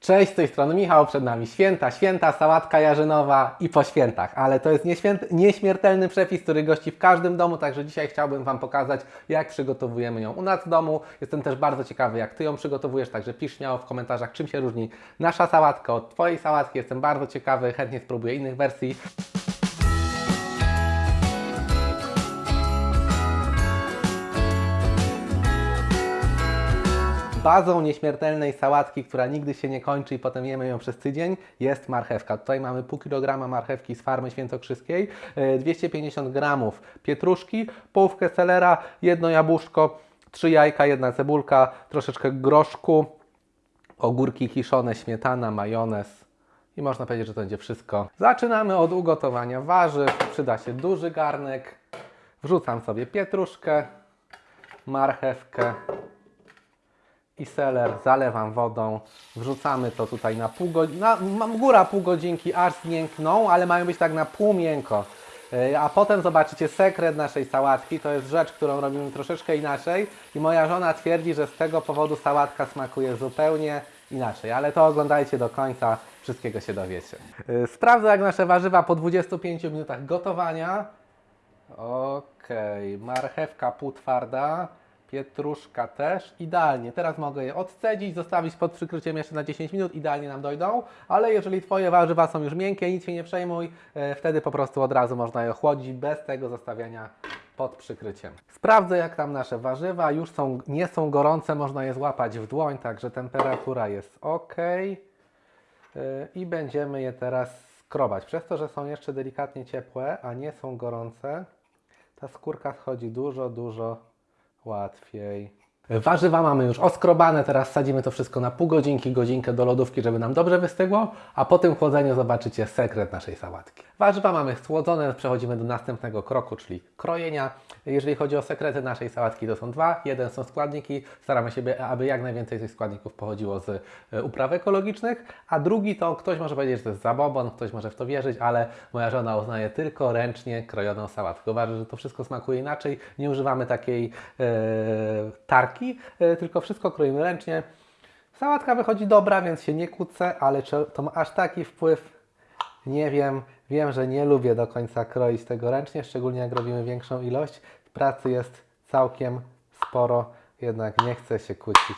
Cześć, z tej strony Michał, przed nami święta, święta, sałatka jarzynowa i po świętach, ale to jest nieśmiertelny przepis, który gości w każdym domu, także dzisiaj chciałbym Wam pokazać, jak przygotowujemy ją u nas w domu. Jestem też bardzo ciekawy, jak Ty ją przygotowujesz, także pisz śmiało w komentarzach, czym się różni nasza sałatka od Twojej sałatki. Jestem bardzo ciekawy, chętnie spróbuję innych wersji. Bazą nieśmiertelnej sałatki, która nigdy się nie kończy i potem jemy ją przez tydzień, jest marchewka. Tutaj mamy pół kilograma marchewki z farmy świętokrzyskiej, e, 250 gramów pietruszki, połówkę selera, jedno jabłuszko, trzy jajka, jedna cebulka, troszeczkę groszku, ogórki kiszone, śmietana, majonez. I można powiedzieć, że to będzie wszystko. Zaczynamy od ugotowania warzyw. Przyda się duży garnek. Wrzucam sobie pietruszkę, marchewkę, i seler zalewam wodą, wrzucamy to tutaj na pół godziny, góra pół godzinki, aż zmiękną, ale mają być tak na pół miękko. Yy, A potem zobaczycie sekret naszej sałatki, to jest rzecz, którą robimy troszeczkę inaczej i moja żona twierdzi, że z tego powodu sałatka smakuje zupełnie inaczej, ale to oglądajcie do końca, wszystkiego się dowiecie. Yy, Sprawdzę jak nasze warzywa po 25 minutach gotowania. Okej, marchewka półtwarda, pietruszka też, idealnie. Teraz mogę je odcedzić, zostawić pod przykryciem jeszcze na 10 minut, idealnie nam dojdą, ale jeżeli Twoje warzywa są już miękkie, nic się nie przejmuj, e, wtedy po prostu od razu można je ochłodzić bez tego zostawiania pod przykryciem. Sprawdzę jak tam nasze warzywa, już są, nie są gorące, można je złapać w dłoń, także temperatura jest ok. I będziemy je teraz skrobać. Przez to, że są jeszcze delikatnie ciepłe, a nie są gorące, ta skórka schodzi dużo, dużo łatwiej. Warzywa mamy już oskrobane, teraz sadzimy to wszystko na pół godzinki, godzinkę do lodówki, żeby nam dobrze wystygło, a po tym chłodzeniu zobaczycie sekret naszej sałatki. Warzywa mamy schłodzone, przechodzimy do następnego kroku, czyli krojenia. Jeżeli chodzi o sekrety naszej sałatki, to są dwa. Jeden są składniki, staramy się, aby jak najwięcej tych składników pochodziło z e, upraw ekologicznych, a drugi to ktoś może powiedzieć, że to jest zabobon, ktoś może w to wierzyć, ale moja żona uznaje tylko ręcznie krojoną sałatkę. Uważa, że to wszystko smakuje inaczej, nie używamy takiej e, tarki, e, tylko wszystko kroimy ręcznie. Sałatka wychodzi dobra, więc się nie kłócę, ale czy to ma aż taki wpływ? Nie wiem. Wiem, że nie lubię do końca kroić tego ręcznie, szczególnie jak robimy większą ilość. Pracy jest całkiem sporo, jednak nie chcę się kłócić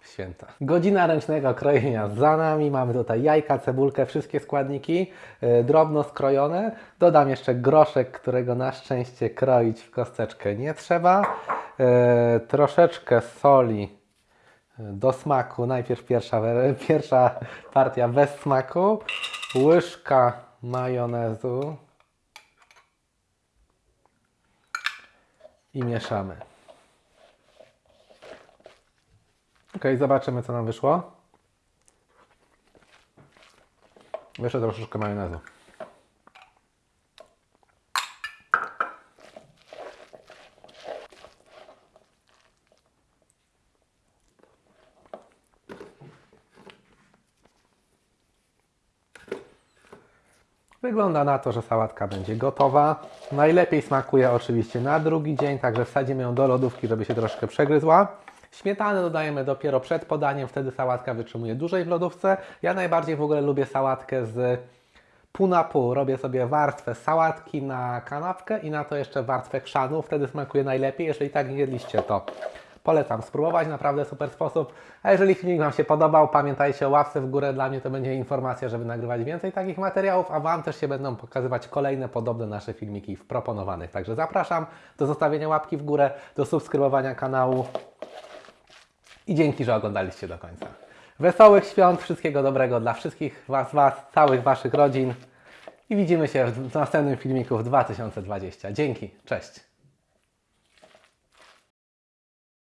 w święta. Godzina ręcznego krojenia za nami. Mamy tutaj jajka, cebulkę, wszystkie składniki e, drobno skrojone. Dodam jeszcze groszek, którego na szczęście kroić w kosteczkę nie trzeba. E, troszeczkę soli do smaku. Najpierw pierwsza, pierwsza partia bez smaku. Łyżka majonezu. I mieszamy. Ok, zobaczymy co nam wyszło. Jeszcze troszeczkę majonezu. Wygląda na to, że sałatka będzie gotowa. Najlepiej smakuje oczywiście na drugi dzień, także wsadzimy ją do lodówki, żeby się troszkę przegryzła. Śmietanę dodajemy dopiero przed podaniem, wtedy sałatka wytrzymuje dłużej w lodówce. Ja najbardziej w ogóle lubię sałatkę z pół na pół. Robię sobie warstwę sałatki na kanapkę i na to jeszcze warstwę chrzanu. Wtedy smakuje najlepiej. Jeżeli tak nie jedliście, to polecam spróbować. Naprawdę super sposób. A jeżeli filmik Wam się podobał, pamiętajcie o łapce w górę. Dla mnie to będzie informacja, żeby nagrywać więcej takich materiałów, a Wam też się będą pokazywać kolejne podobne nasze filmiki w proponowanych. Także zapraszam do zostawienia łapki w górę, do subskrybowania kanału i dzięki, że oglądaliście do końca. Wesołych świąt, wszystkiego dobrego dla wszystkich Was, Was, całych Waszych rodzin i widzimy się w następnym filmiku w 2020. Dzięki, cześć!